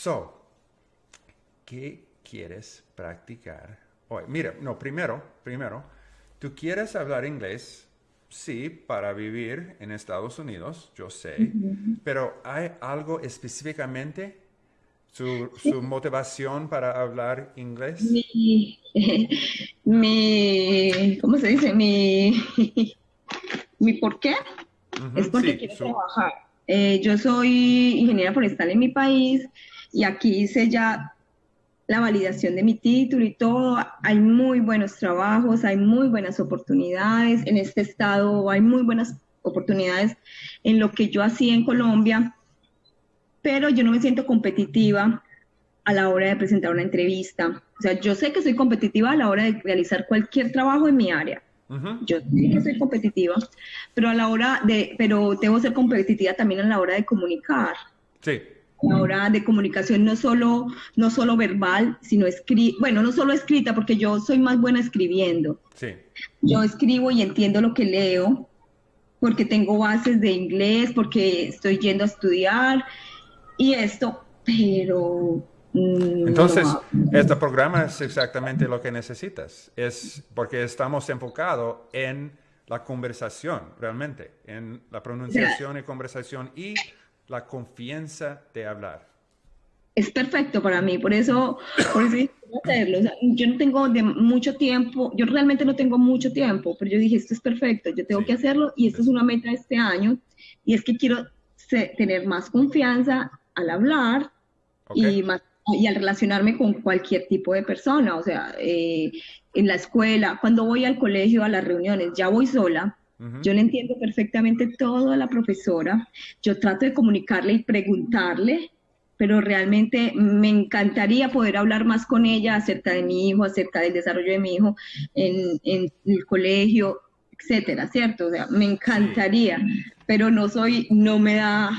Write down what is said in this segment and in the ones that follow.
So, ¿qué quieres practicar hoy? Mira, no, primero, primero, ¿tú quieres hablar inglés? Sí, para vivir en Estados Unidos, yo sé, pero ¿hay algo específicamente? Su, su motivación para hablar inglés? Mi, mi, ¿cómo se dice? Mi, mi por qué es porque sí, quiero su- trabajar. Eh, yo soy ingeniera forestal en mi país y aquí hice ya la validación de mi título y todo. Hay muy buenos trabajos, hay muy buenas oportunidades. En este estado hay muy buenas oportunidades en lo que yo hacía en Colombia, pero yo no me siento competitiva a la hora de presentar una entrevista. O sea, yo sé que soy competitiva a la hora de realizar cualquier trabajo en mi área. Yo sé que soy competitiva, pero a la hora de, pero debo ser competitiva también a la hora de comunicar. Sí, A la hora de comunicación no solo, no solo verbal, sino escrita, bueno, no solo escrita, porque yo soy más buena escribiendo. sí, Yo escribo y entiendo lo que leo, porque tengo bases de inglés, porque estoy yendo a estudiar y esto, pero mm, Entonces, no. este programa es exactamente lo que necesitas. Es porque estamos enfocados en la conversación, realmente, en la pronunciación y conversación y la confianza de hablar. es perfecto para mí, por eso, por eso dije, "Quiero hacerlo. O sea, yo no tengo de mucho tiempo, yo realmente no tengo mucho tiempo, pero yo dije, esto es perfecto, yo tengo Sí. que hacerlo y esto es una meta de este año y es que quiero se- tener más confianza al hablar y, más, y al relacionarme con cualquier tipo de persona, o sea, eh, en la escuela, cuando voy al colegio, a las reuniones, ya voy sola, Yo le entiendo perfectamente todo a la profesora, yo trato de comunicarle y preguntarle, pero realmente me encantaría poder hablar más con ella acerca de mi hijo, acerca del desarrollo de mi hijo en, en el colegio, etcétera, ¿cierto? O sea, me encantaría, pero no soy, no me da,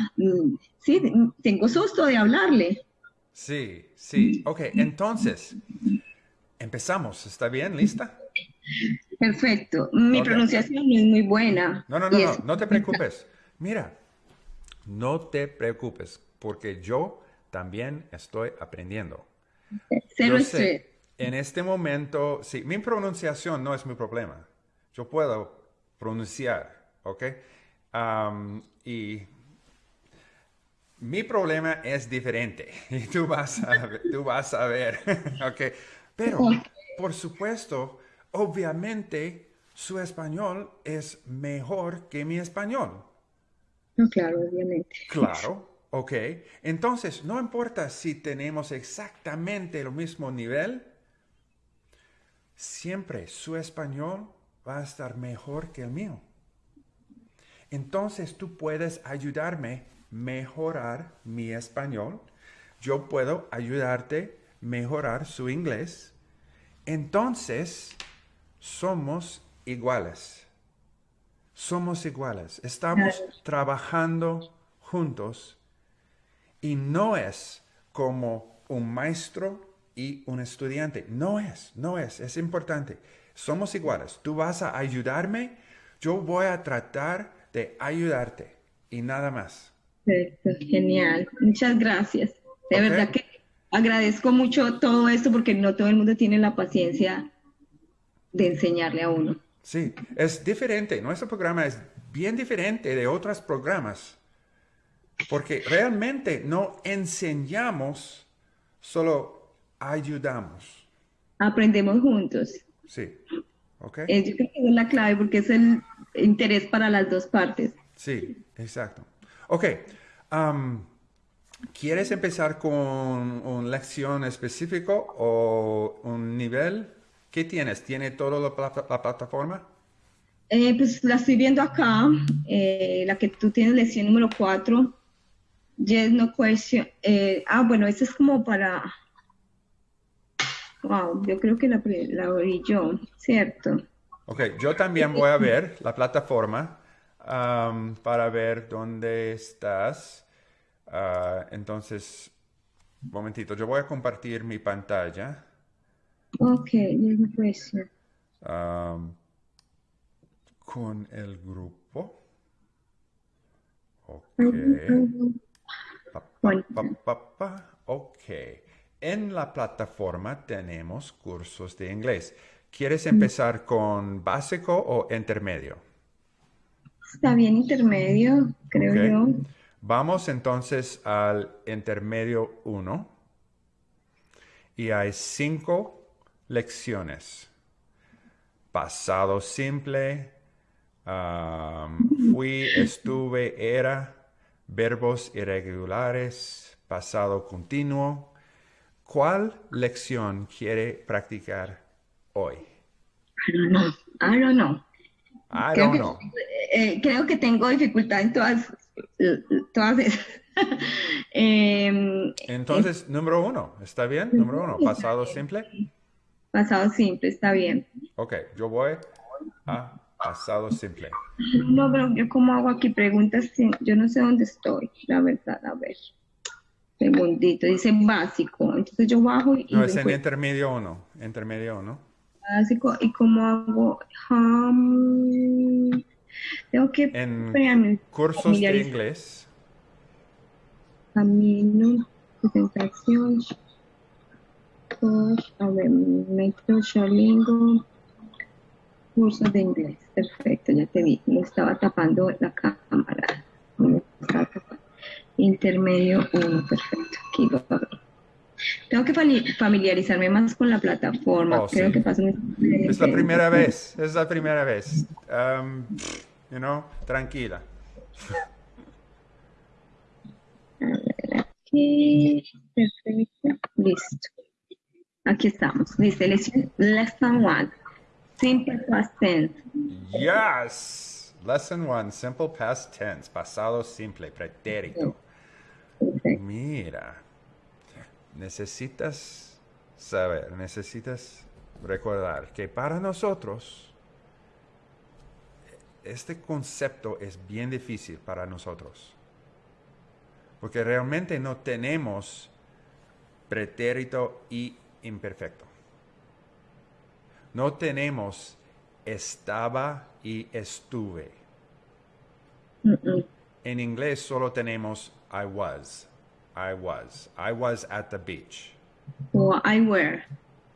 sí, tengo susto de hablarle. Sí, sí. Ok, entonces, empezamos. ¿Está bien? ¿Lista? Perfecto. Mi pronunciación no es muy buena. No, no, no, no, no te preocupes. Mira, no te preocupes, porque yo también estoy aprendiendo. Cero sé, en este momento, sí, mi pronunciación no es mi problema. Yo puedo pronunciar, ¿ok? Am, y mi problema es diferente y tú vas a, tú vas a ver, ¿ok? Pero, por supuesto, obviamente, su español es mejor que mi español. No, claro, obviamente. Claro, ok. Entonces, no importa si tenemos exactamente el mismo nivel, siempre su español va a estar mejor que el mío. Entonces, tú puedes ayudarme a mejorar mi español. Yo puedo ayudarte a mejorar su inglés. Entonces, somos iguales. Somos iguales. Estamos trabajando juntos y no es como un maestro y un estudiante. No es, no es, es importante. Somos iguales. Tú vas a ayudarme, yo voy a tratar de ayudarte y nada más. Perfecto, genial. Muchas gracias. De verdad que agradezco mucho todo esto porque no todo el mundo tiene la paciencia de enseñarle a uno. Sí, es diferente. Nuestro programa es bien diferente de otros programas porque realmente no enseñamos, solo ayudamos. Aprendemos juntos. Sí, ¿ok? Eh, yo creo que esa es la clave porque es el interés para las dos partes. Sí, exacto. Ok, ¿quieres empezar con una lección específico o un nivel? ¿Qué tienes? ¿Tiene toda la, plata- la plataforma? Eh, pues la estoy viendo acá, eh, la que tú tienes, lección número 4. Yes, no question. Eh, ah, bueno, esta es como para... Wow, yo creo que la, la abrí yo, ¿cierto? Ok, yo también voy a ver la plataforma para ver dónde estás. Ah, entonces, un momentito, yo voy a compartir mi pantalla. Ok, yes, no question. am, con el grupo. Ok. Pa, pa, pa. Ok. En la plataforma tenemos cursos de inglés. ¿Quieres empezar con básico o intermedio? Está bien intermedio, creo Ok. yo. Vamos entonces al intermedio 1. Y hay cinco lecciones. Pasado simple, fui, estuve, era, verbos irregulares, pasado continuo. ¿Cuál lección quiere practicar hoy? I don't know. I don't know. I Creo don't que, know. eh, creo que tengo dificultad en todas. Em, Entonces, número uno, ¿está bien? Número uno, pasado simple. Pasado simple, está bien. Ok, yo voy a pasado simple. No, pero yo cómo hago aquí preguntas, yo no sé dónde estoy, la verdad, a ver. Segundito, dice básico, entonces yo bajo y No, es en intermedio uno. Intermedio uno. básico y cómo hago, um, tengo que, En espérame, cursos de inglés. camino, presentación, a ver, método, Shalingo, cursos de inglés, perfecto, ya te vi, me estaba tapando la cámara, me estaba tapando. Intermedio 1, perfecto, aquí lo. Tengo que familiarizarme más con la plataforma, Oh, creo sí. que pasa un Es la primera vez. Es la primera vez. Um, you know, tranquila. Aquí, perfecto, listo. Aquí estamos. Dice lesson, lesson one, simple past tense. Yes. Lesson one, simple past tense. Pasado simple, pretérito. Mira. Necesitas saber, necesitas recordar que para nosotros este concepto es bien difícil para nosotros. Porque realmente no tenemos pretérito y imperfecto. No tenemos estaba y estuve. Mm, mm. En inglés solo tenemos I was. I was. I was at the beach. Or I were.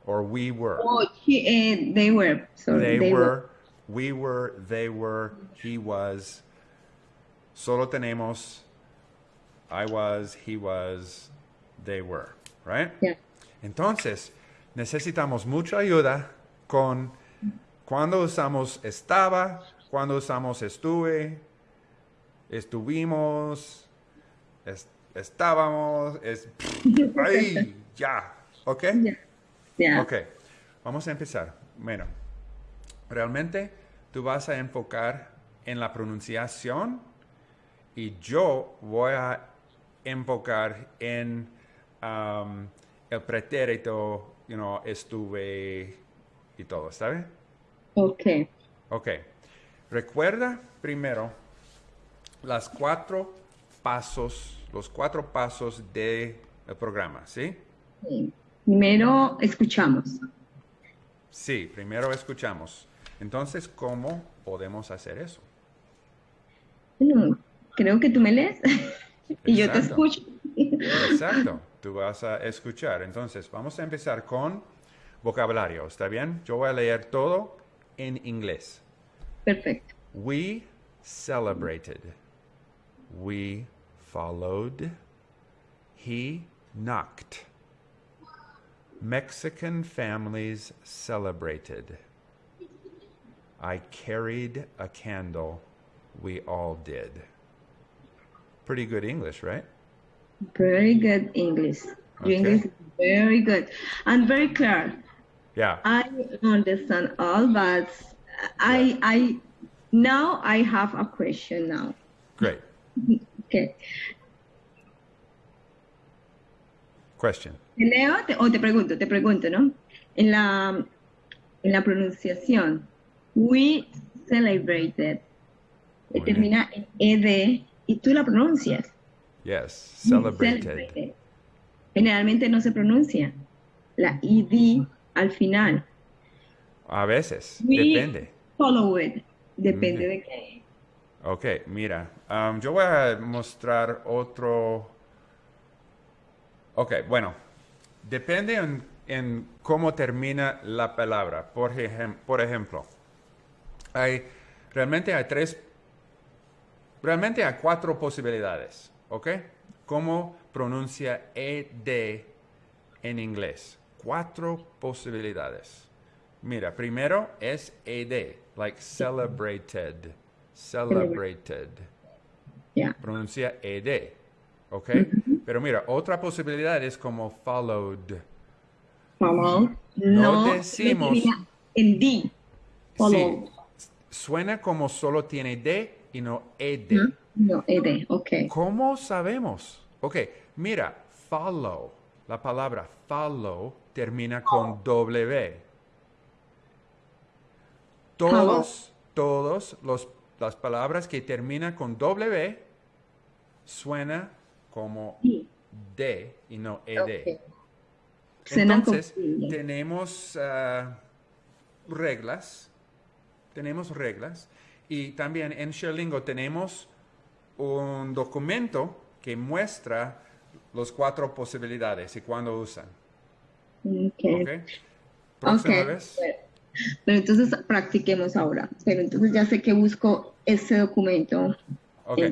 Or we were. Oh, he, eh, they were. Sorry, They were. We were. They were. He was. Solo tenemos I was, he was, they were. Right? Yeah. Entonces, necesitamos mucha ayuda con cuando usamos estaba, cuando usamos estuve, estuvimos, es- estábamos, es, ¡ay! ya, ¿ok? Yeah. Yeah. Ok, vamos a empezar. Bueno, realmente tú vas a enfocar en la pronunciación y yo voy a enfocar en um, el pretérito, you know, estuve y todo, ¿está bien? Okay. Ok. Recuerda primero las cuatro pasos, los cuatro pasos del programa, ¿sí? Sí. Primero escuchamos. Sí, primero escuchamos. Entonces, ¿cómo podemos hacer eso? Bueno, creo que tú me lees y yo te escucho. Exacto, tú vas a escuchar. Entonces, vamos a empezar con vocabulario, ¿está bien? Yo voy a leer todo en inglés. Perfecto. We celebrated. We followed. He knocked. Mexican families celebrated. I carried a candle. We all did. Pretty good English, right? Very good English. Your Okay. English is very good and very clear. Yeah. I understand all, but I I now I have a question now. Great. Okay. Question. ¿Te leo te- o te pregunto? Te pregunto, ¿no? En la en la pronunciación, we celebrated. Termina en ed y tú la pronuncias. Yes. Celebrated. Celebrated. Generalmente no se pronuncia la id al final. A veces. We Depende. follow it. Depende Ujú. de qué. Ok, mira, um, yo voy a mostrar otro, Ok, bueno, depende en, en cómo termina la palabra. Por, ejem- por ejemplo, hay, realmente hay tres, realmente hay cuatro posibilidades, ¿ok? ¿Cómo pronuncia ED en inglés? Cuatro posibilidades. Mira, primero es ED, like celebrated, celebrated Ya. pronuncia ed, ¿ok? Pero mira, otra posibilidad es como followed. Follow. No. decimos- termina En D. Sí, suena como solo tiene d y no ed. ¿no? No, ED. Ok. ¿Cómo sabemos? Ok, mira, follow, la palabra follow termina con W. Todos, todos los, las palabras que terminan con W suena como Sí. D y no ED. Entonces, tenemos ah, reglas, tenemos reglas, y también en Sherlingo tenemos un documento que muestra las cuatro posibilidades y cuándo usan. Ok. ¿Ok? Próxima Ok, vez. Pero, entonces practiquemos ahora. Pero entonces ya sé que busco ese documento. Ok.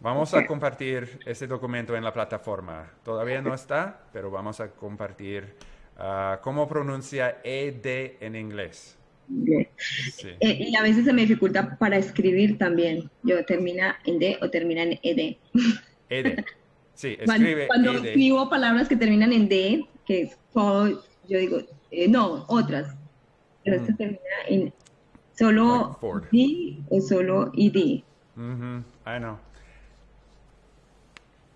Vamos a compartir este documento en la plataforma. Todavía no está, pero vamos a compartir ah, cómo pronuncia ED en inglés. Sí. Eh, y a veces se me dificulta para escribir también. Yo termina en D o termina en ED. ED. Sí, Cuando, escribe cuando ED. escribo palabras que terminan en D, que es follow, yo digo, eh, no, otras. Pero esto Mm. termina en solo Like. D o solo ED. Ujú, I know.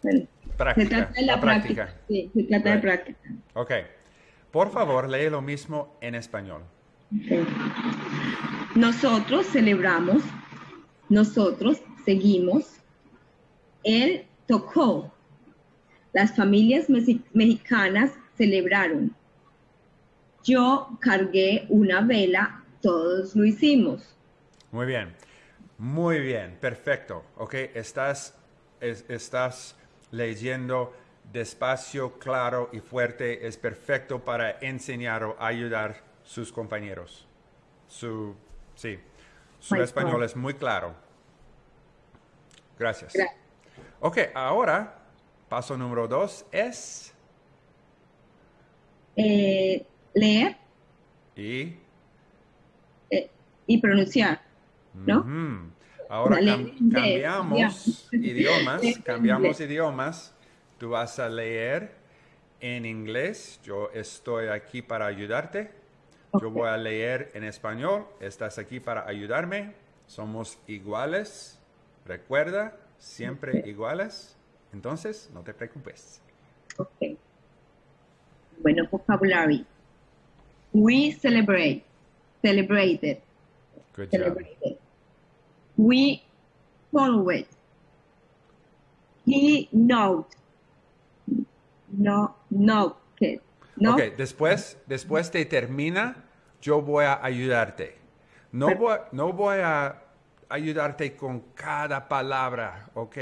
Bueno, se Práctica, trata de la, práctica. Sí, se trata de Right. práctica. Ok. Por favor, lee lo mismo en español. Nosotros celebramos, nosotros seguimos, él tocó, las familias mexi- mexicanas celebraron, yo cargué una vela, todos lo hicimos. Muy bien. Muy bien. Perfecto. Ok. Estás, es- estás leyendo despacio, claro y fuerte. Es perfecto para enseñar o ayudar sus compañeros. Su, sí. Su español es muy claro. Gracias. Gra- Ok. Ahora, paso número dos es... Eh, leer Y... eh, y pronunciar, ¿no? Ahora cam- cambiamos idiomas, De- cambiamos de- idiomas. Tú vas a leer en inglés. Yo estoy aquí para ayudarte. Yo voy a leer en español. Estás aquí para ayudarme. Somos iguales. Recuerda, siempre iguales. Entonces, no te preocupes. Ok. Bueno, vocabulary. We celebrate, celebrated, Good job. We follow it. He knocked. No, knocked. No, Ok, después, después de termina, yo voy a ayudarte. No voy, no voy a ayudarte con cada palabra, ¿ok?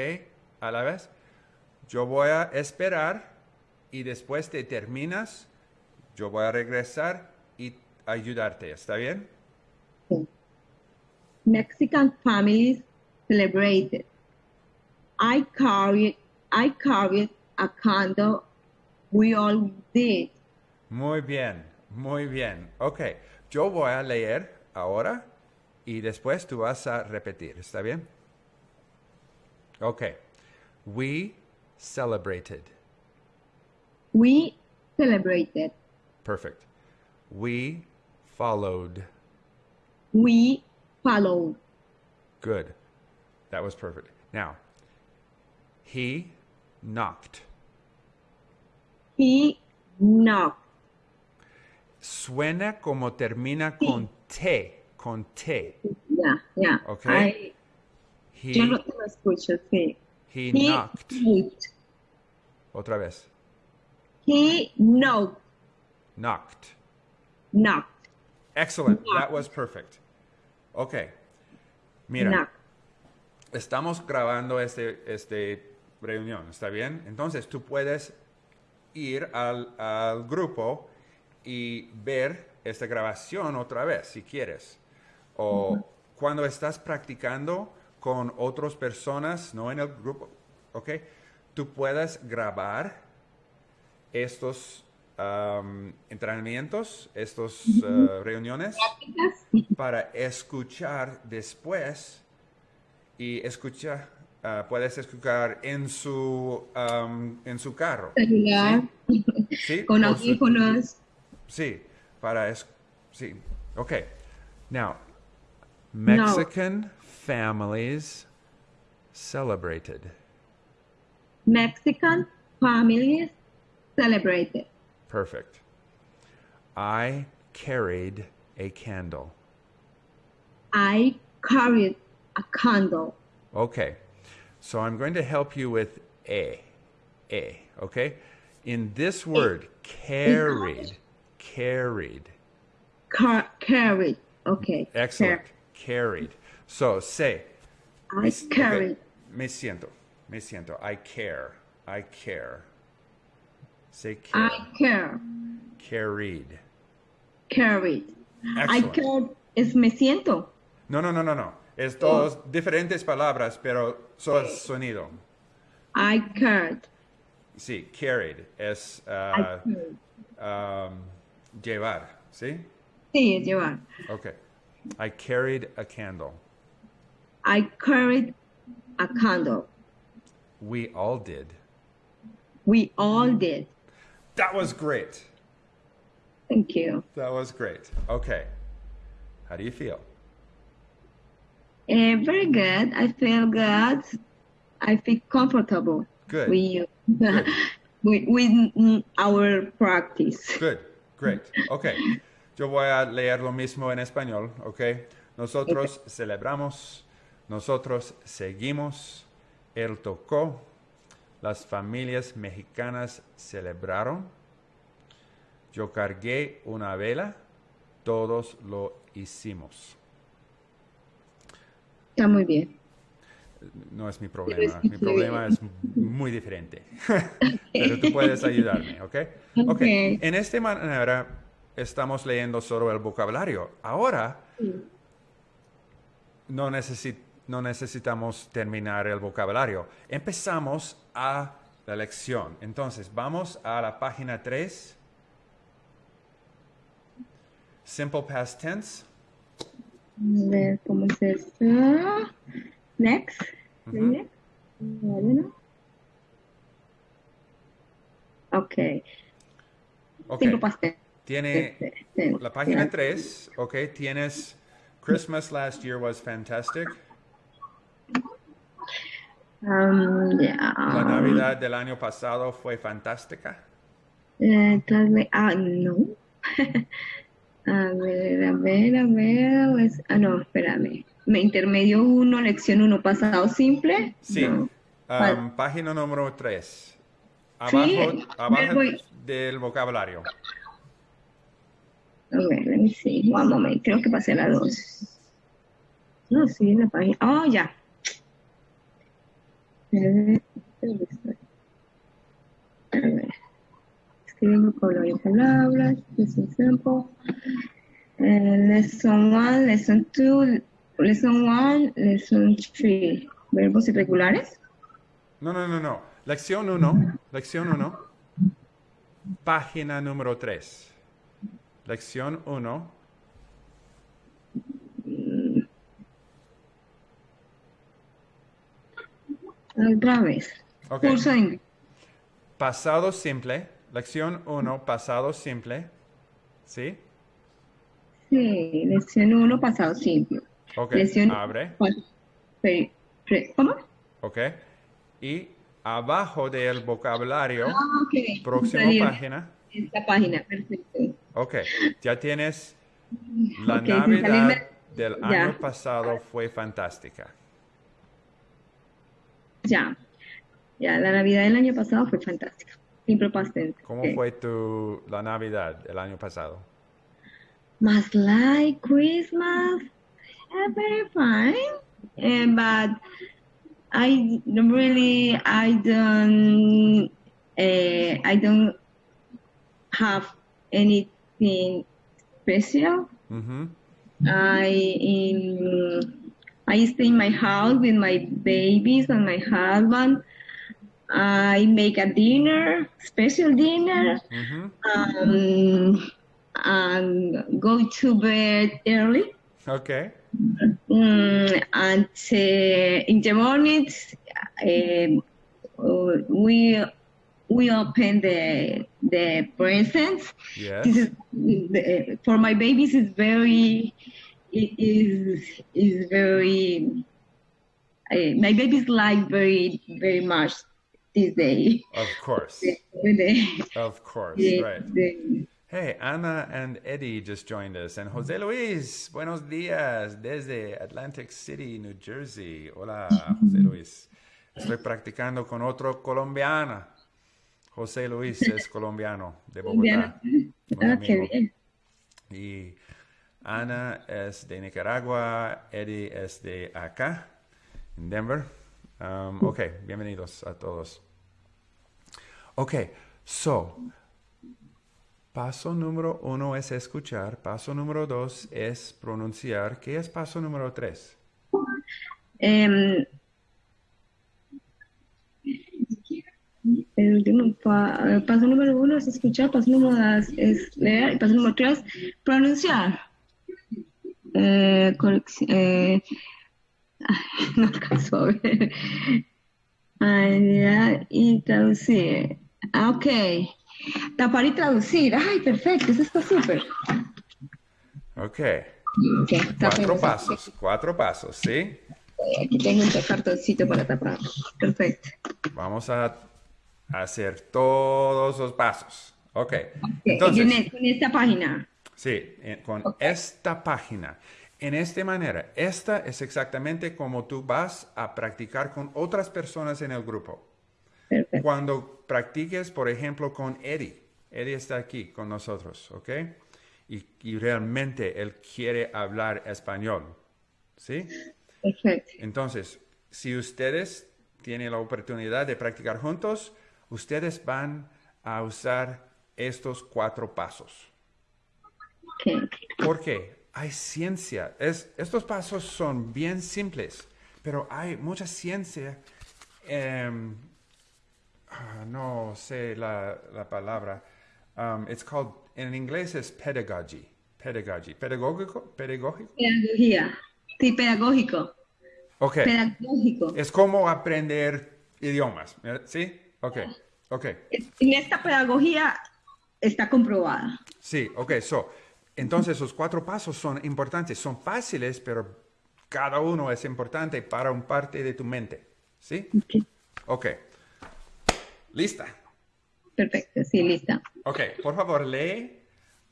A la vez. Yo voy a esperar y después de terminas, yo voy a regresar y ayudarte. ¿Está bien? Mexican families celebrated. I carried, I carried a candle. We all did. Muy bien, muy bien. Ok, yo voy a leer ahora y después tú vas a repetir. ¿Está bien? Ok. We celebrated. We celebrated. Perfect. We followed. We followed. Good. That was perfect. Now, he knocked. He knocked. Suena como termina con T, con T. Yeah, yeah. Ok. I, He, yo no te lo escucho, sí. he He knocked. knocked. Otra vez. He knocked. Knocked. Knocked. Excellent. Knocked. That was perfect. Ok. Mira, Knocked. estamos grabando este, este reunión, ¿está bien? Entonces tú puedes ir al, al grupo y ver esta grabación otra vez, si quieres. O cuando estás practicando con otras personas, no en el grupo, ¿ok? Tú puedes grabar estos am, entrenamientos, estas eh, reuniones, para escuchar después y escuchar, ah, puedes escuchar en su, am, en su carro. celular, ¿sí? con audífonos. Sí, para es, sí. Okay. Now, Mexican families celebrated. Mexican families celebrated. Perfect. I carried a candle. I carried a candle. Okay. So I'm going to help you with a. A, okay? In this word, carried, carried. Car- carried. Okay. Excellent. Carried. So say, I carried. Okay, Me siento. Me siento. I care. I care. Say care. I care. Carried. Carried. I care es me siento. No, no, no, no, no. Es dos diferentes palabras, pero solo sonido. I cared. Sí, carried es I ah, cared. um, llevar. ¿Sí? Sí, llevar. Okay. I carried a candle. I carried a candle. We all did. We all did. That was great. Thank you. That was great. Okay. How do you feel? Eh, very good. I feel good. I feel comfortable Good. with you. Good. with, with our practice. Good, great. Ok, yo voy a leer lo mismo en español, ok. Nosotros celebramos, nosotros seguimos, él tocó, las familias mexicanas celebraron, yo cargué una vela, todos lo hicimos. Está muy bien. No es mi problema, mi problema es muy diferente. Pero tú puedes ayudarme, ¿ok? Ok, en esta manera estamos leyendo solo el vocabulario. Ahora no, no necesitamos terminar el vocabulario. Empezamos a la lección. Entonces, vamos a la página 3. Simple past tense. A ver cómo es esto. Next. Next. Bueno. Ok. Ok, Simple past tense. tiene Tense. la página Yeah. 3, ok, tienes Christmas last year was fantastic. Um, yeah. La Navidad del año pasado fue fantástica. Translate- ah, no. a ver, a ver, a ver. ah, no, espérame. Me intermedio 1, lección 1, pasado simple. Sí. No. Um, página número 3. Sí, Abajo, abajo voy. del vocabulario. A ver, let me see. One moment. Creo que pasé la 2. No, sí, en la página. Oh, ya. A ver. Vocabulario palabras. Lesson simple. Eh, lesson 1, lesson 2, lesson 1, lesson 3. Verbos irregulares. No, no, no, no. Lección 1. Lección 1. Página número 3. Lección 1. Otra vez. Ok. Curso de inglés. Pasado simple. Lección 1. Pasado simple. ¿Sí? Sí, lección 1, pasado simple. Ok. Abre. ¿Cómo? Ok. Y abajo del vocabulario, Ah, ok. próxima página. Esta página, perfecto. Ok. Ya tienes la Ok, sin Navidad salirme- del ya. año pasado fue fantástica. Ya. Ya, la Navidad del año pasado fue fantástica. ¿Cómo Ok. fue tu la Navidad del año pasado? Más like Christmas, eh, very fine. Eh, but I really, I don't, eh, I don't have anything special. Mm-hmm. I in I stay in my house with my babies and my husband. I make a dinner, special dinner, Mm-hmm. um, and go to bed early. Okay. Mm, and uh, in the mornings, um, uh, we we open the the presents. Yes. This is the, for my babies. is very it is is very. Uh, my babies like very very much this day. Of course. Of course. the- Right. the- Hey, Ana and Eddie just joined us. And Jose Luis, buenos días desde Atlantic City, New Jersey. Hola, Jose Luis. Estoy practicando con otro colombiano. José Luis es colombiano de Bogotá. Ah, qué amigo. bien. Y Ana es de Nicaragua, Eddie es de acá, en Denver. Um, ok, bienvenidos a todos. Ok, so, paso número uno es escuchar, paso número dos es pronunciar. ¿Qué es paso número tres? Em, el último pa- paso número uno es escuchar, paso número dos es leer, paso número tres, pronunciar. Eh, eh, no alcanzo a ver. Y traducir. Ah, Ok. Tapar y traducir. Ay, perfecto, eso está súper. Ok, Ok, cuatro pasos, cuatro pasos, ¿sí? Aquí tengo un cartoncito para tapar. Perfecto. Vamos a hacer todos los pasos. Ok, Ok, entonces... en, e- esta página. Sí, con esta página. En esta manera, esta es exactamente como tú vas a practicar con otras personas en el grupo. Perfecto. Cuando practiques, por ejemplo, con Eddie. Eddie está aquí con nosotros, ¿ok? Y, y realmente él quiere hablar español, ¿sí? Perfecto. Entonces, si ustedes tienen la oportunidad de practicar juntos, ustedes van a usar estos cuatro pasos. Ok. Porque hay ciencia. Es, estos pasos son bien simples, pero hay mucha ciencia. em, ah, no sé la, la palabra. Um, it's called, en inglés es pedagogy. Pedagogy. Pedagógico. Pedagógico. Pedagogía. Sí, pedagógico. Ok. Pedagógico. Es como aprender idiomas. ¿Sí? Ok. Ok. En esta pedagogía está comprobada. Sí, ok. So, entonces, los cuatro pasos son importantes. Son fáciles, pero cada uno es importante para un parte de tu mente. ¿Sí? Ok. Ok. ¿Lista? Perfecto, sí, lista. Ok. Por favor, lee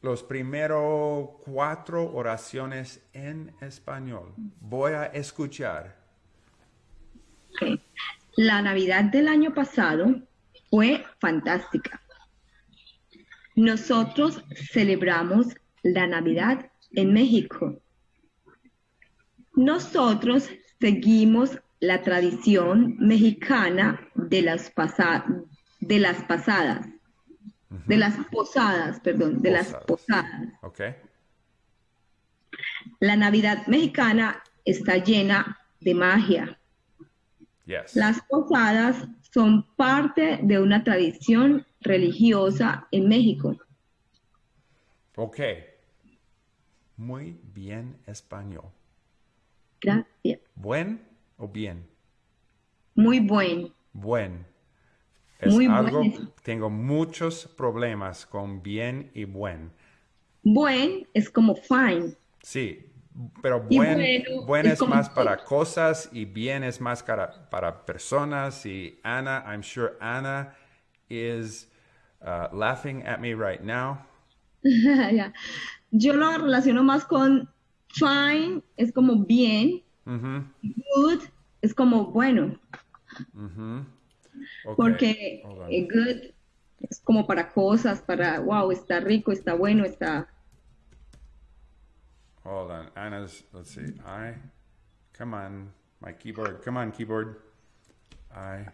los primeros cuatro oraciones en español. Voy a escuchar. Ok. La Navidad del año pasado fue fantástica. Nosotros celebramos la Navidad en México. Nosotros seguimos la tradición mexicana de las, pasa- de las pasadas, de las posadas, perdón, de las Posadas. posadas. Ok. La Navidad mexicana está llena de magia. Yes. Las posadas son parte de una tradición religiosa en México. Ok. Muy bien español. Gracias. ¿Buen o bien? Muy buen. Buen. Es Muy algo, buen. tengo muchos problemas con bien y buen. Buen es como fine. Sí, pero buen, bueno buen es más para cosas y bien es más para, para personas. Y Ana, I'm sure Ana is uh, laughing at me right now. Ya. Yo lo relaciono más con fine, es como bien. Good es como bueno. Ok, porque hold on. eh, good es como para cosas, para, wow, está rico, está bueno, está... Hold on. Anna's, let's see. I, come on, my keyboard. Come on, keyboard. I,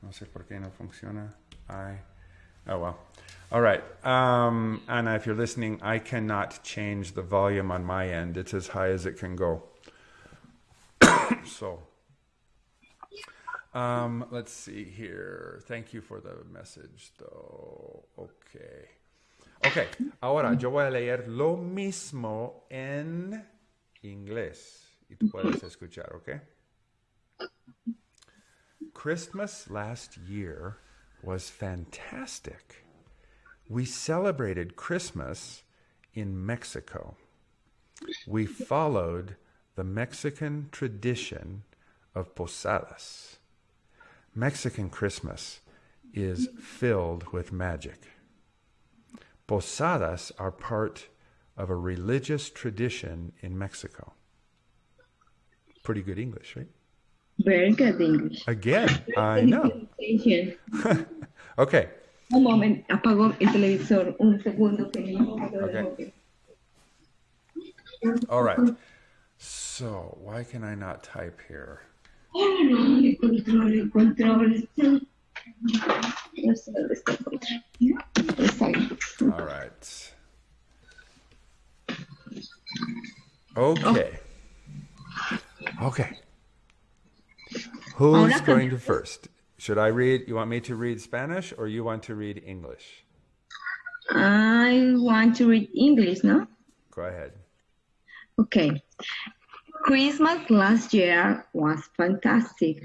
no sé por qué no funciona. I, Oh well. All right. Um, Anna, if you're listening, I cannot change the volume on my end. It's as high as it can go. so, um, let's see here. Thank you for the message, though. Okay. Ok, ahora yo voy a leer lo mismo en inglés y tú puedes escuchar, ¿ok? Christmas last year was fantastic. We celebrated Christmas in Mexico. We followed the Mexican tradition of posadas. Mexican Christmas is filled with magic. Posadas are part of a religious tradition in Mexico. Pretty good English, right? Very good English. Again, I know. Okay, Un momento, apago el televisor. Un segundo que no lo Okay. all right. So, why can I not type here? El control, el control. No sé dónde está el control. Está ahí. All right. Okay. Okay. Who's going to first? Should I read? You want me to read Spanish or you want to read English? I want to read English, no? Go ahead. Okay. Christmas last year was fantastic.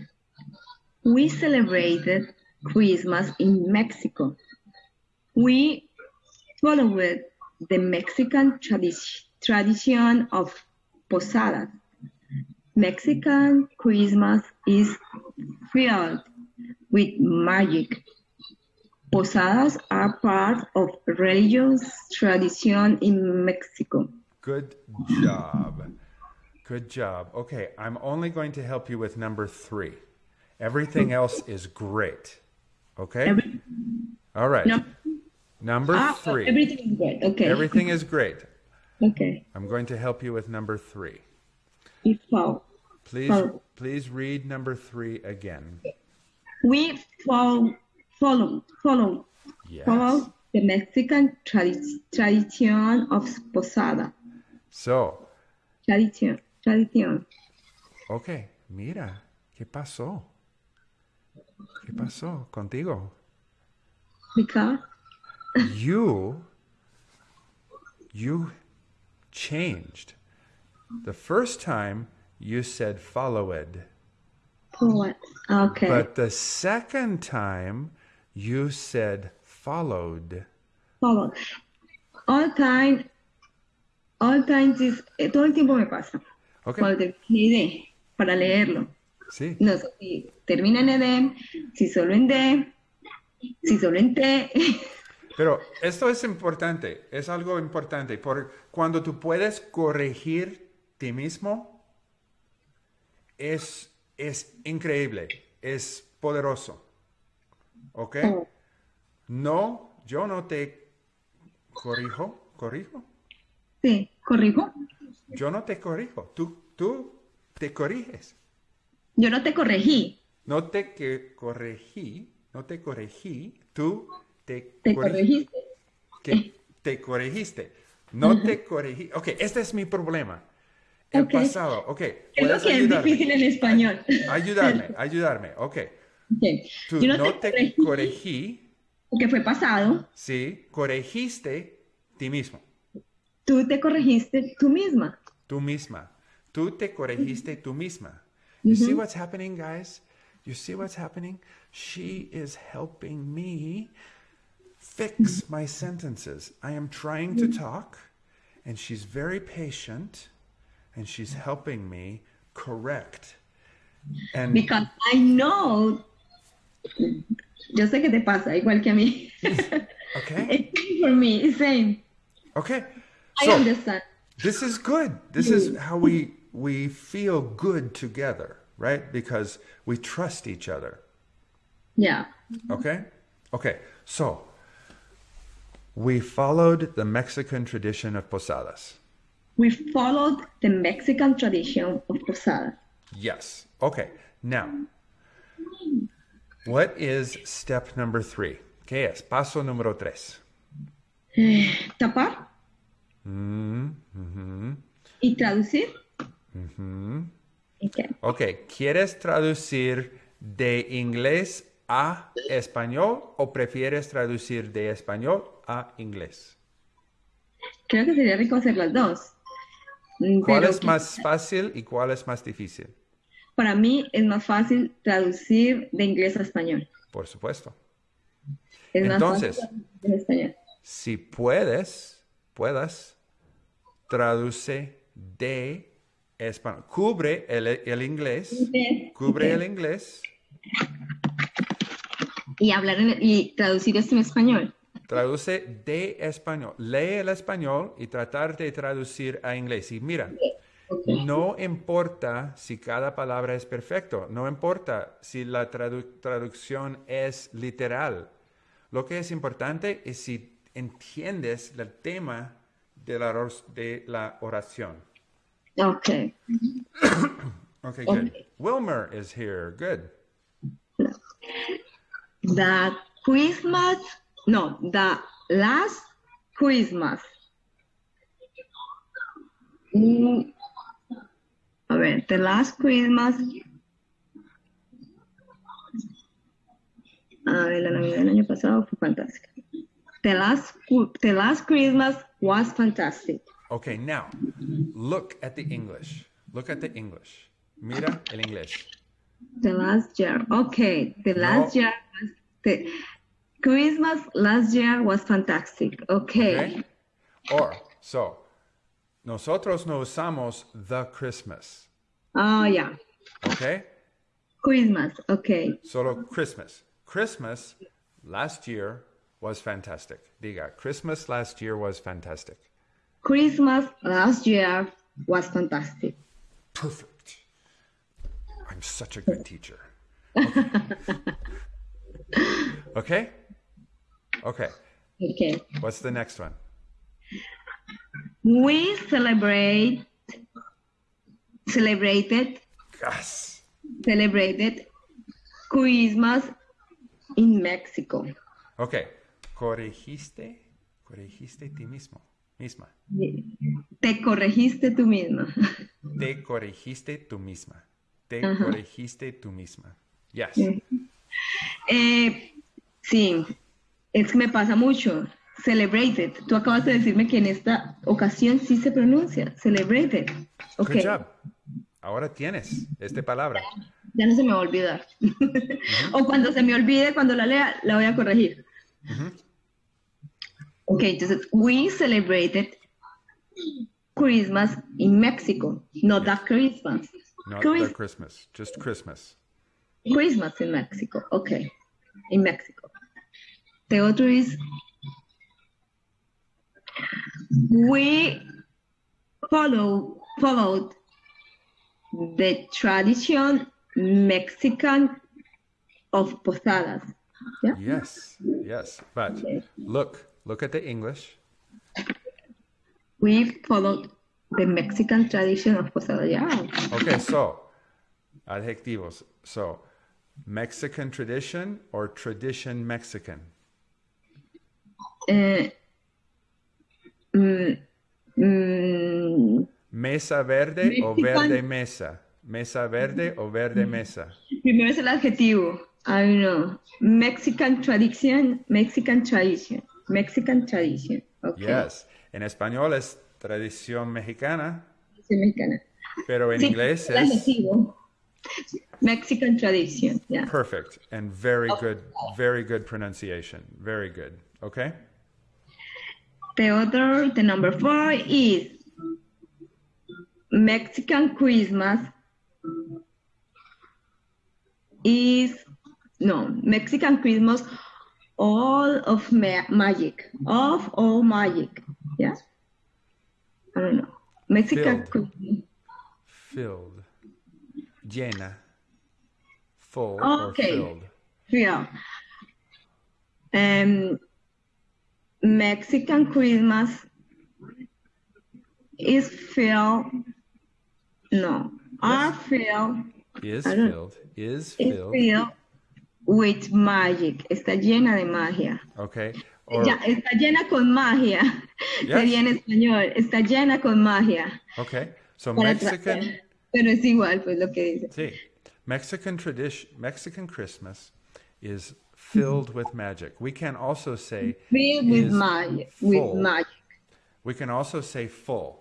We celebrated Christmas in Mexico. We followed the Mexican tradi- tradition of posadas. Mexican Christmas is filled with magic. Posadas are part of religious tradition in Mexico. Good job. Good job. Okay, I'm only going to help you with number three. Everything else is great. Okay? Every- All right. no, Number ah, three. everything is good. Okay. Everything is great. Okay. I'm going to help you with number three. We follow. Please, Oh. please read number three again. We follow follow follow Yes. follow the Mexican tradi- tradition of posada. So, Tradition. Tradition. okay, mira, ¿qué pasó? ¿Qué pasó contigo? Because You, you changed. The first time you said followed, poet. Okay. but the second time you said followed. Followed. All time. All times is eh, todo el tiempo me pasa. Okay, Cuando termino idea para leerlo. sí. No sé si termina en edem, si solo en D, si solo en T. Pero esto es importante, es algo importante, porque cuando tú puedes corregir ti mismo, es, es increíble, es poderoso. ¿Ok? Oh. No, yo no te corrijo, corrijo. Sí, corrijo. Yo no te corrijo, tú, tú te corriges. Yo no te corregí, No te que corregí, no te corregí, tú te, te corregiste. que te corregiste. No te corregí. Ok, este es mi problema. El pasado. Ok, Es lo que es ayudarme. difícil en español. Ayudarme, ayudarme. Ok. Ok. Tú Yo no, no te, te corregí corregí, porque fue pasado. sí, corregiste ti mismo, Tú te corregiste tú misma. tú misma. Tú te corregiste tú misma. You see what's happening, guys? You see what's happening? She is helping me fix my sentences. I am trying to talk, and she's very patient, and she's helping me correct. And Because I know. Yo sé que te pasa, igual que a mí. okay, It's for me, it's same. okay. I So understand. this is good. This is how we we feel good together, right? Because we trust each other. Yeah. Okay? Okay. So we followed the Mexican tradition of posadas. We followed the Mexican tradition of posada. Yes. Okay. Now, what is step number three? ¿Qué es? Paso número tres. Eh, tapar Mm, y traducir. Ok. Ok, ¿quieres traducir de inglés a español o prefieres traducir de español a inglés? Creo que sería rico hacer las dos. Mm, ¿Cuál pero es más fácil y cuál es más difícil? Para mí es más fácil traducir de inglés a español. Por supuesto. Es más Entonces- fácil traducir de español. Si puedes, puedas, traduce de español. Cubre el, el inglés, cubre el inglés, Y hablar en- y traducir esto en español. traduce de español. Lee el español y tratar de traducir a inglés. Y mira, no importa si cada palabra es perfecto, no importa si la tradu- traducción es literal. Lo que es importante es si entiendes el tema de la, de la oración. Ok. Okay, good. Wilmer is here. Good. The Christmas, no, the last Christmas. Mm, a ver, the last Christmas. A ver, la Navidad del año pasado fue fantástica. The last, the last Christmas was fantastic. Okay, now look at the English. Look at the English. Mira el inglés. The last year. Okay, the last No. year was the Christmas last year was fantastic. Okay. Okay? Or, so, nosotros no usamos the Christmas. Oh, yeah. Okay? Christmas. Okay. Solo Christmas. Christmas last year was fantastic. Diga, Christmas last year was fantastic. Christmas last year was fantastic. Perfect. I'm such a good teacher. Okay? Okay. Okay. What's the next one? We celebrate celebrated Yes. celebrated Christmas in Mexico. Okay. Corregiste, corregiste ti mismo, misma. Te corregiste tú misma. Te corregiste tú misma. Te Ajá. corregiste tú misma. Yes. Eh, sí, es que me pasa mucho. Celebrated. Tú acabas de decirme que en esta ocasión sí se pronuncia. Celebrated. Ok. Good job. Ahora tienes esta palabra. Ya no se me va a olvidar. o cuando se me olvide, cuando la lea, la voy a corregir. Ok, entonces, we celebrated Christmas in Mexico, not that Christmas. Not Chris- the Christmas, just Christmas. Christmas in Mexico, ok, in Mexico. The other is, we follow, followed the tradition Mexican of posadas. Yeah? Yes, yes. But Okay. look, look at the English. We followed the Mexican tradition of posada. Yeah. Okay, so adjectivos. So Mexican tradition or tradition Mexican? Eh, mm, mm, Mesa verde o verde mesa? Mesa verde o verde mesa? primero es el adjetivo. I don't know. Mexican tradition, Mexican tradition, Mexican tradition. Okay. Yes. En español es tradición mexicana, Soy mexicana. pero en Sí, inglés es adjetivo. Mexican tradition. Yeah. perfect and very good, very good pronunciation. Very good. Okay? The other, the number four is Mexican Christmas is no Mexican Christmas all of ma- magic of all magic yeah I don't know Mexican Filled. Filled. Llena. Full Okay. or filled. yeah um Mexican Christmas is filled no are filled Is filled. Is is filled. With magic. Está llena de magia. Okay. Or, Ya, está llena con magia. Yes. Sería en español. Está llena con magia. okay. So Para Mexican. Pero es igual, pues lo que dice. see, Mexican tradition, Mexican Christmas is filled with magic. We can also say, Filled with magic. With full. magic. we can also say full.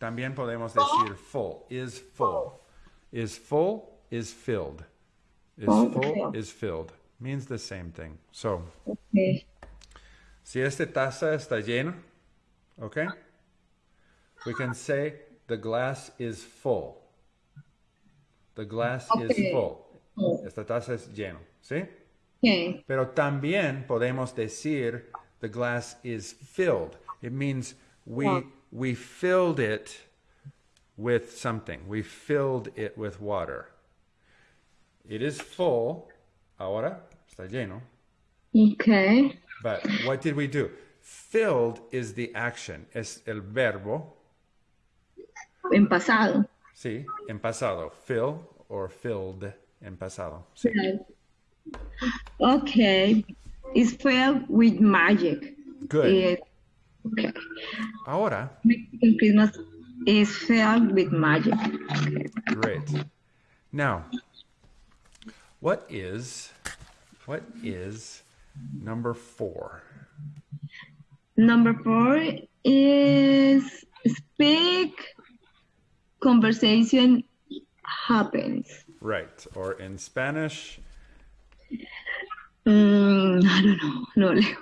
También podemos decir full, is full. Is full, is filled. Is Full, full, filled. is filled. Means the same thing. So, Okay. Si esta taza está llena, okay? We can say the glass is full. The glass is Okay. full. Esta taza es llena, ¿sí? Okay. Pero también podemos decir the glass is filled. It means we we filled it with something. We filled it with water. It is full. Ahora está lleno. Okay. But what did we do? Filled is the action, es el verbo, En pasado. sí, en pasado. Fill or filled en pasado. Sí. Okay. It's filled with magic. Good. Eh, okay. Ahora, Mexican Christmas is filled with magic. Okay. great. Now, what is what is number four? Number four is speak, conversation happens. Right. Or in Spanish, Mm, I don't know, no leo.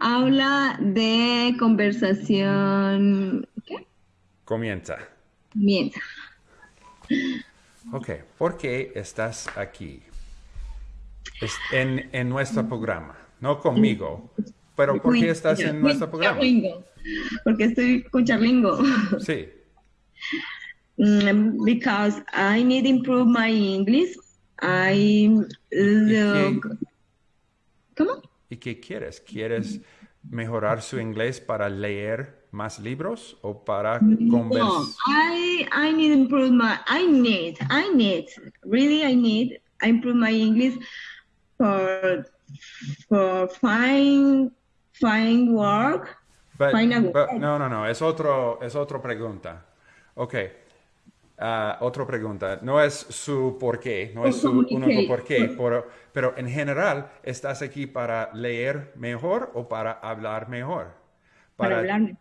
Habla de conversación. ¿Qué? comienza. Mienta. Ok, ¿por qué estás aquí? En, en nuestro programa, no conmigo, pero ¿por qué estás en nuestro programa? Charlingo. Porque estoy con Charlingo. Sí, Mm, because I need to improve my English. I look. ¿Cómo? ¿Y qué quieres? ¿Quieres mejorar su inglés para leer más libros o para No, conversar? I I need improve my. I need. I need. Really, I need. I improve my English for for find find work. find a work. no, no, no, es otro, es otra pregunta. Ok, ah, otra pregunta. No es su por qué, no es su único por qué, pero, pero en general, ¿estás aquí para leer mejor o para hablar mejor? Para hablarme.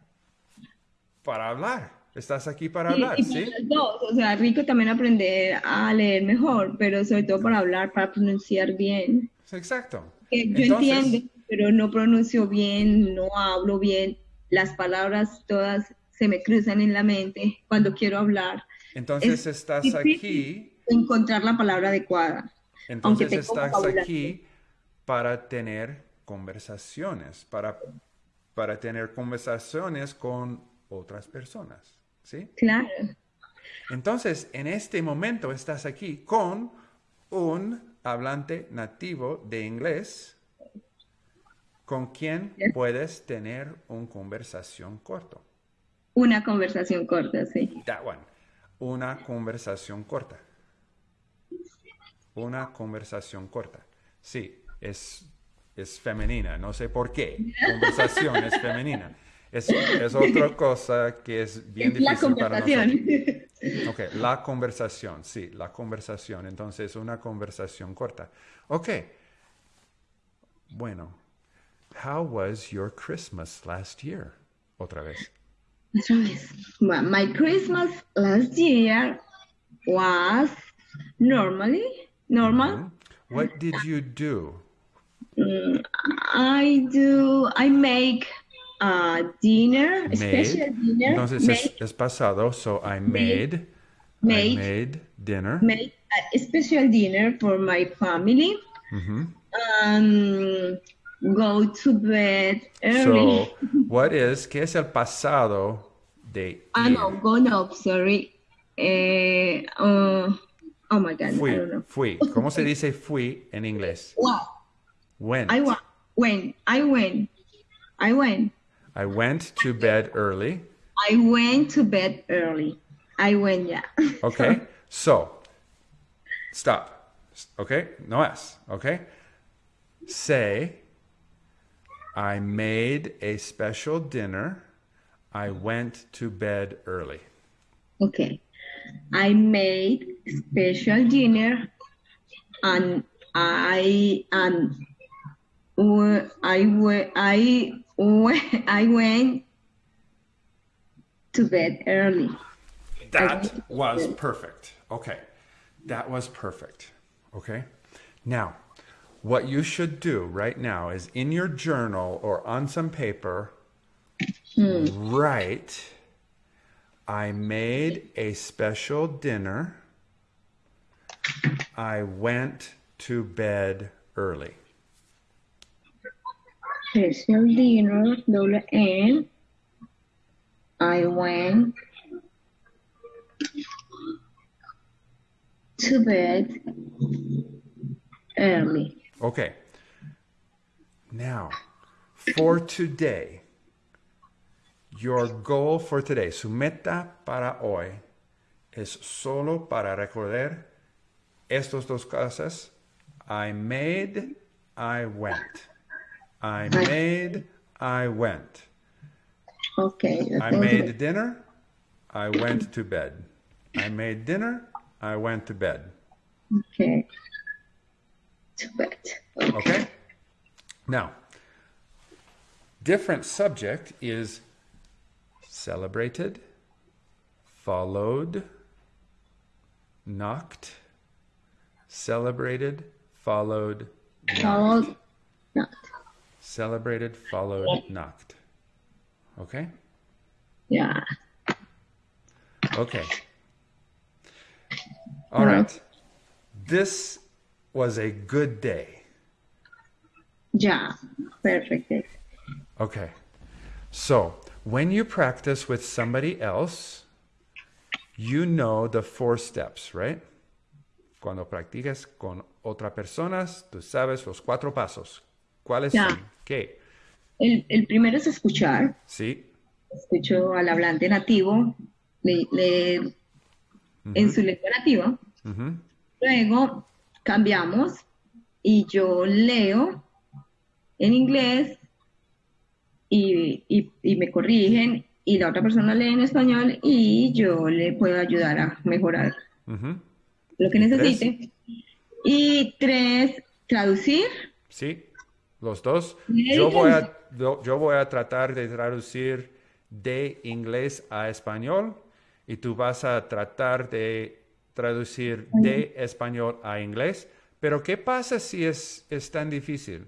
Para hablar. Estás aquí para hablar, y para ¿sí? las dos, o sea, rico también aprender a leer mejor, pero sobre todo para hablar, para pronunciar bien. Exacto. Yo Entonces- entiendo, pero no pronuncio bien, no hablo bien, las palabras todas se me cruzan en la mente cuando quiero hablar. Entonces Es estás aquí encontrar la palabra adecuada. Entonces estás aquí para tener conversaciones, para, para tener conversaciones con otras personas, ¿sí? Claro, Entonces, en este momento estás aquí con un hablante nativo de inglés con quien puedes tener una conversación corta. una conversación corta, sí. That one. Una conversación corta. Una conversación corta. Sí, es, es femenina. No sé por qué. Conversación es femenina. Es, es otra cosa que es bien la difícil para conversación. Ok, la conversación, sí, la conversación. Entonces, una conversación corta. Ok. Bueno, how was your Christmas last year? Otra vez. Otra vez. Well, my Christmas last year was normally normal. What did you do? Mm, I do. I make a dinner, a special dinner. Entonces es, make, es pasado. So I made. I Made. made dinner. make a special dinner for my family. Mhm. Um, go to bed early. So, what is, ¿qué es el pasado de ah, no, go up. Sorry. Eh, uh, oh my God, I Fui, don't know. fui. ¿Cómo se dice fui en inglés? Wow. Went. I went. When I went. I went. I went to bed early. I went to bed early. I went, yeah. Okay. So, stop. Okay? No S. Okay? Say, I made a special dinner. I went to bed early. Okay. I made special dinner and I and I I w- I went to bed early. That was perfect. Okay. That was perfect. Okay. Now, what you should do right now is in your journal or on some paper, hmm. write, I made a special dinner. I went to bed early. Special dinner, double N. I went to bed early. Okay. Now, for today, your goal for today, su meta para hoy es solo para recordar estos dos cosas. I made, I went. I made, I went. Okay. I made dinner, I went to bed. I made dinner, I went to bed. Okay. To bed. Okay? Now, different subject is celebrated, followed, knocked, celebrated, followed, knocked. Followed. Not. Celebrated, followed, knocked. Okay? Yeah. Okay. All right. This was a good day. Yeah. Perfect. Okay. So, when you practice with somebody else, you know the four steps, right? Cuando practicas con otra personas, tú sabes los cuatro pasos. ¿Cuáles Ya. son? ¿Qué? El, el primero es escuchar. Sí. Escucho al hablante nativo le- en su lengua nativa. Luego cambiamos y yo leo en inglés y, y- y me corrigen y la otra persona lee en español y yo le puedo ayudar a mejorar lo que necesite. Y tres, traducir. Sí. Los dos. ¿Me Yo voy, a, yo, yo voy a tratar de traducir de inglés a español y tú vas a tratar de traducir de español a inglés. Pero ¿qué pasa si es, es tan difícil?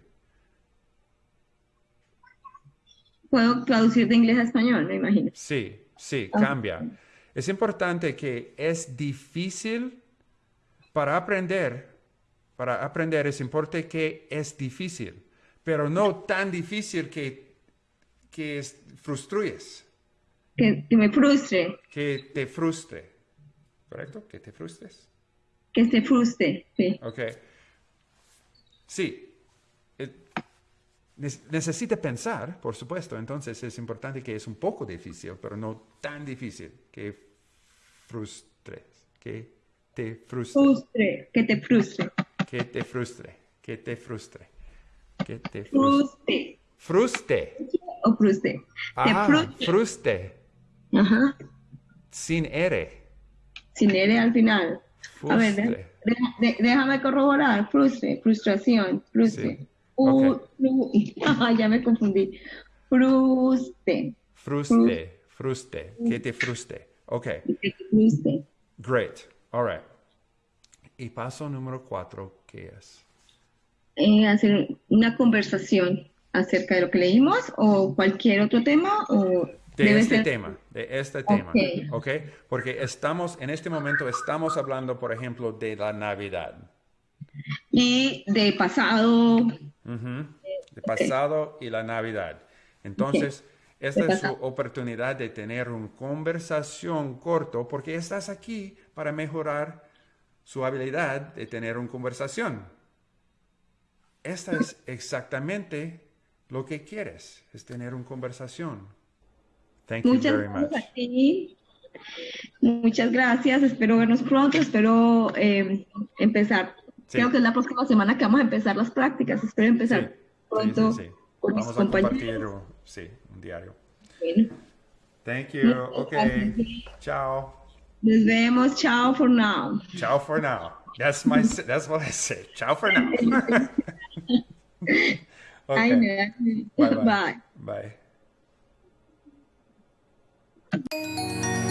Puedo traducir de inglés a español, me imagino. Sí, sí, cambia. Es importante que es difícil para aprender. Para aprender es importante que es difícil, pero no tan difícil que, que es- frustrues, Que, que me frustre, que te frustre. ¿Correcto? Que te frustres. que se frustre. Sí. Ok. Sí. Ne- necesita pensar, por supuesto. Entonces es importante que es un poco difícil, pero no tan difícil que frustres. Que te frustre. Frustre, que te frustre. Que te frustre. Que te frustre. Que te frustre. Frustre. Fruste. O Ah, fruste. Ajá. Sin R. Sin R al final. A ver, déjame corroborar. Frustre, frustración, frustre. Sí. U- Ok. u- Ajá, ya me confundí. Fruste. Fruste. Fruste. Que te fruste. Ok. que te frustre. Great. All right. Y paso número cuatro, ¿qué es? Eh, hacer una conversación acerca de lo que leímos o cualquier otro tema o De debe este ser tema, de este tema, Ok. ¿ok? Porque estamos, en este momento estamos hablando, por ejemplo, de la Navidad, y de pasado Ujú. de pasado y la Navidad. Entonces, esta De es su oportunidad de tener una conversación corto, porque estás aquí para mejorar su habilidad de tener una conversación. Esta es exactamente lo que quieres, es tener una conversación. Thank you Muchas very gracias much. a ti. Muchas gracias. Espero vernos pronto. Espero eh, empezar Creo que es la próxima semana que vamos a empezar las prácticas. Espero empezar Sí, pronto sí, sí, sí. con mis Vamos a compartir, compañeros. sí, un diario. Bueno, Thank you. Okay. gracias. Ciao. nos vemos. Chao for now. Ciao for now. That's my. That's what I say. Ciao for now. Ay, okay. no. Bye-bye. Bye. Bye.